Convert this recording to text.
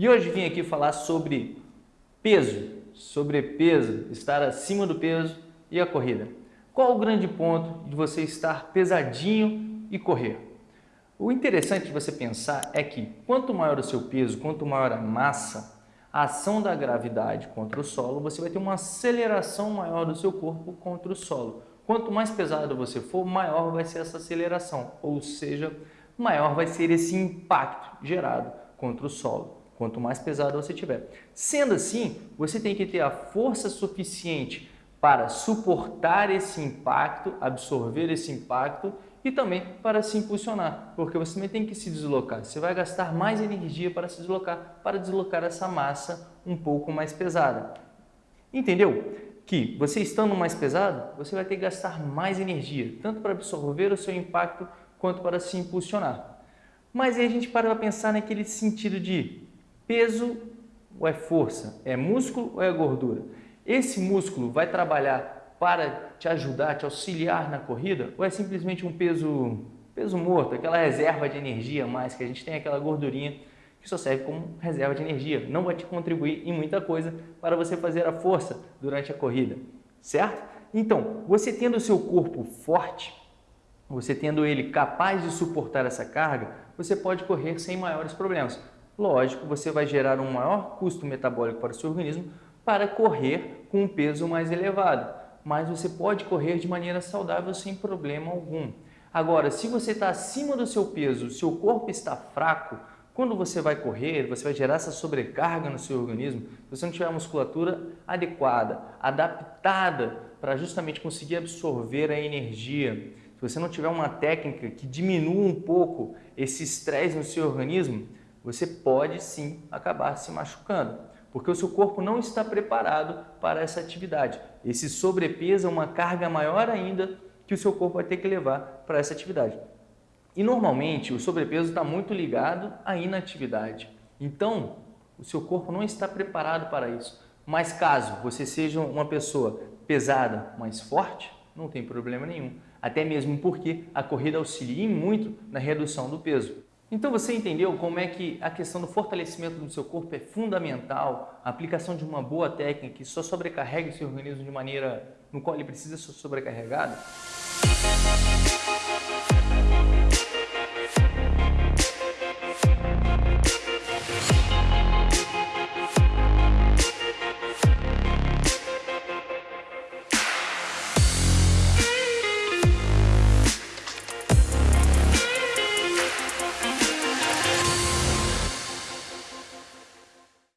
E hoje vim aqui falar sobre peso, sobrepeso, estar acima do peso e a corrida. Qual o grande ponto de você estar pesadinho e correr? O interessante de você pensar é que quanto maior o seu peso, quanto maior a massa, a ação da gravidade contra o solo, você vai ter uma aceleração maior do seu corpo contra o solo. Quanto mais pesado você for, maior vai ser essa aceleração, ou seja, maior vai ser esse impacto gerado contra o solo quanto mais pesado você tiver. Sendo assim, você tem que ter a força suficiente para suportar esse impacto, absorver esse impacto e também para se impulsionar, porque você também tem que se deslocar. Você vai gastar mais energia para se deslocar, para deslocar essa massa um pouco mais pesada. Entendeu? Que você estando mais pesado, você vai ter que gastar mais energia, tanto para absorver o seu impacto quanto para se impulsionar. Mas aí a gente para para pensar naquele sentido de peso ou é força? É músculo ou é gordura? Esse músculo vai trabalhar para te ajudar, te auxiliar na corrida? Ou é simplesmente um peso, peso morto, aquela reserva de energia mais que a gente tem, aquela gordurinha que só serve como reserva de energia. Não vai te contribuir em muita coisa para você fazer a força durante a corrida, certo? Então, você tendo o seu corpo forte, você tendo ele capaz de suportar essa carga, você pode correr sem maiores problemas lógico, você vai gerar um maior custo metabólico para o seu organismo para correr com um peso mais elevado. Mas você pode correr de maneira saudável sem problema algum. Agora, se você está acima do seu peso, seu corpo está fraco, quando você vai correr, você vai gerar essa sobrecarga no seu organismo, se você não tiver a musculatura adequada, adaptada para justamente conseguir absorver a energia, se você não tiver uma técnica que diminua um pouco esse estresse no seu organismo, você pode sim acabar se machucando, porque o seu corpo não está preparado para essa atividade. Esse sobrepeso é uma carga maior ainda que o seu corpo vai ter que levar para essa atividade. E normalmente o sobrepeso está muito ligado à inatividade. Então, o seu corpo não está preparado para isso. Mas caso você seja uma pessoa pesada, mas forte, não tem problema nenhum. Até mesmo porque a corrida auxilia muito na redução do peso. Então você entendeu como é que a questão do fortalecimento do seu corpo é fundamental, a aplicação de uma boa técnica que só sobrecarrega o seu organismo de maneira no qual ele precisa ser sobrecarregado?